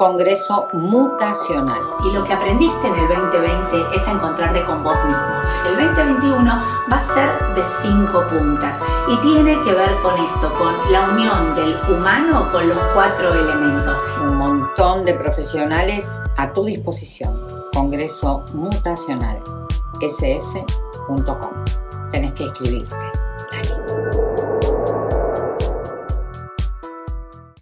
Congreso Mutacional. Y lo que aprendiste en el 2020 es encontrarte con vos mismo. El 2021 va a ser de cinco puntas y tiene que ver con esto, con la unión del humano con los cuatro elementos. Un montón de profesionales a tu disposición. Congreso Mutacional, sf.com. Tenés que escribirte.